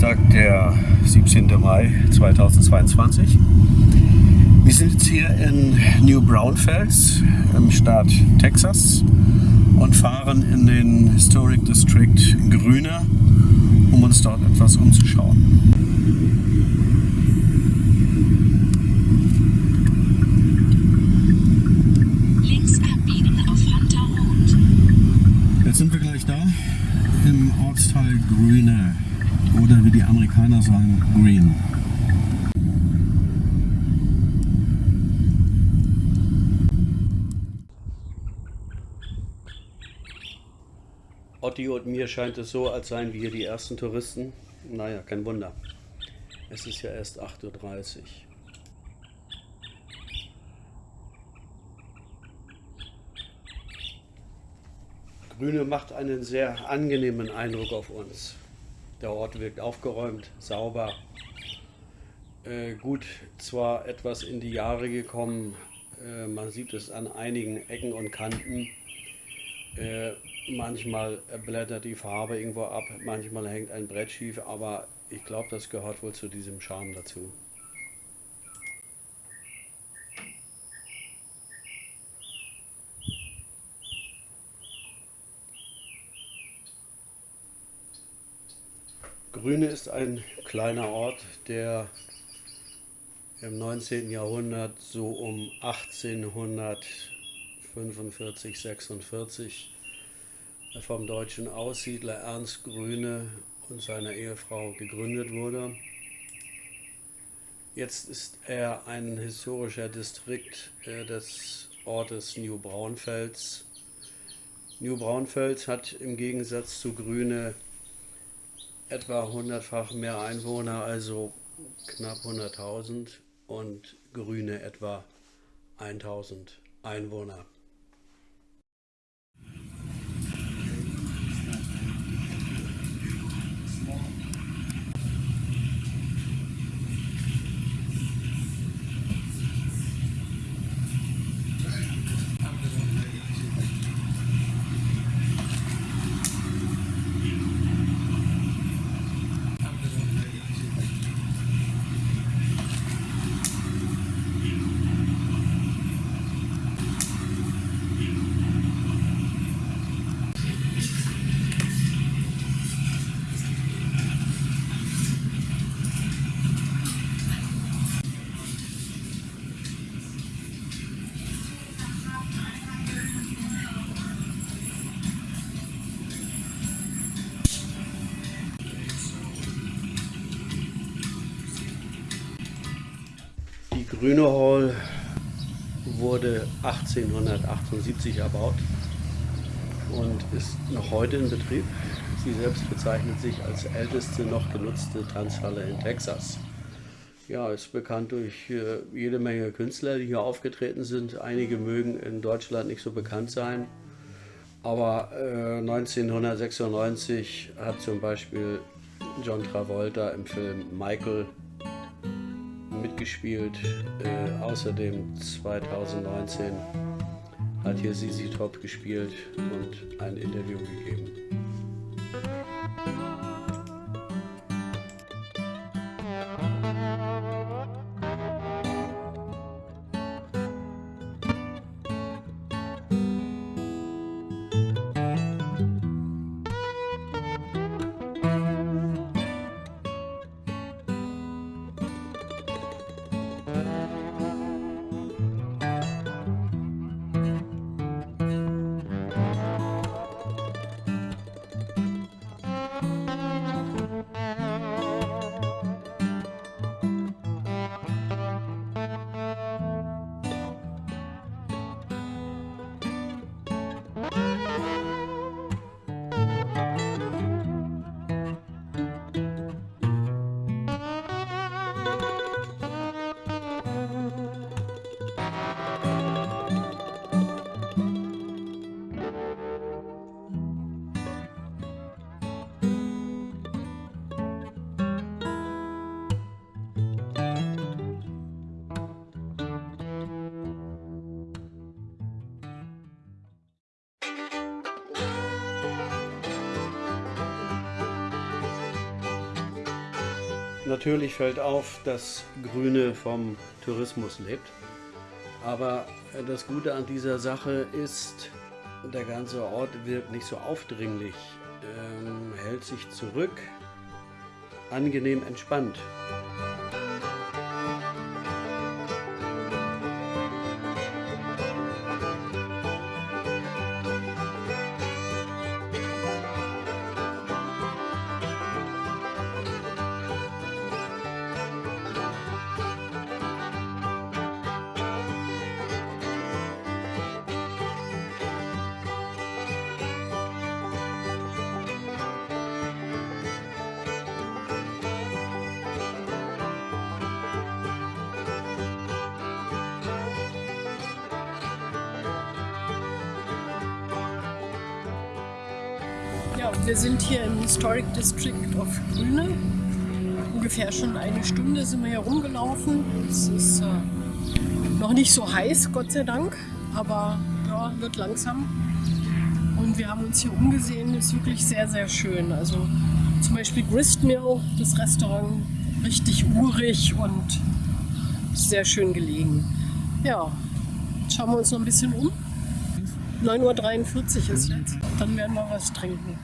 Dienstag, der 17. Mai 2022. Wir sind jetzt hier in New Braunfels im Staat Texas und fahren in den Historic District Grüne, um uns dort etwas umzuschauen. Links abbiegen auf Hunter Road. Jetzt sind wir gleich da im Ortsteil Grüne oder wie die Amerikaner sagen, Green. Otti und mir scheint es so, als seien wir die ersten Touristen. Naja, kein Wunder. Es ist ja erst 8.30 Uhr. Grüne macht einen sehr angenehmen Eindruck auf uns. Der Ort wirkt aufgeräumt, sauber, äh, gut, zwar etwas in die Jahre gekommen, äh, man sieht es an einigen Ecken und Kanten. Äh, manchmal blättert die Farbe irgendwo ab, manchmal hängt ein Brett schief, aber ich glaube, das gehört wohl zu diesem Charme dazu. Grüne ist ein kleiner Ort, der im 19. Jahrhundert so um 1845, 46 vom deutschen Aussiedler Ernst Grüne und seiner Ehefrau gegründet wurde. Jetzt ist er ein historischer Distrikt äh, des Ortes New Braunfels. New Braunfels hat im Gegensatz zu Grüne etwa hundertfach mehr Einwohner, also knapp 100.000 und Grüne etwa 1000 Einwohner. Grüne Hall wurde 1878 erbaut und ist noch heute in Betrieb. Sie selbst bezeichnet sich als älteste noch genutzte Tanzhalle in Texas. Ja, ist bekannt durch äh, jede Menge Künstler, die hier aufgetreten sind. Einige mögen in Deutschland nicht so bekannt sein. Aber äh, 1996 hat zum Beispiel John Travolta im Film Michael mitgespielt. Äh, außerdem 2019 hat hier Sisi Top gespielt und ein Interview gegeben. Natürlich fällt auf, dass Grüne vom Tourismus lebt. Aber das Gute an dieser Sache ist, der ganze Ort wirkt nicht so aufdringlich, ähm, hält sich zurück, angenehm entspannt. Ja, wir sind hier im Historic District of Grüne. Ungefähr schon eine Stunde sind wir hier rumgelaufen. Es ist äh, noch nicht so heiß, Gott sei Dank, aber ja, wird langsam. Und wir haben uns hier umgesehen, ist wirklich sehr, sehr schön. Also zum Beispiel Gristmill, das Restaurant, richtig urig und sehr schön gelegen. Ja, jetzt schauen wir uns noch ein bisschen um. 9.43 Uhr ist jetzt. Dann werden wir was trinken.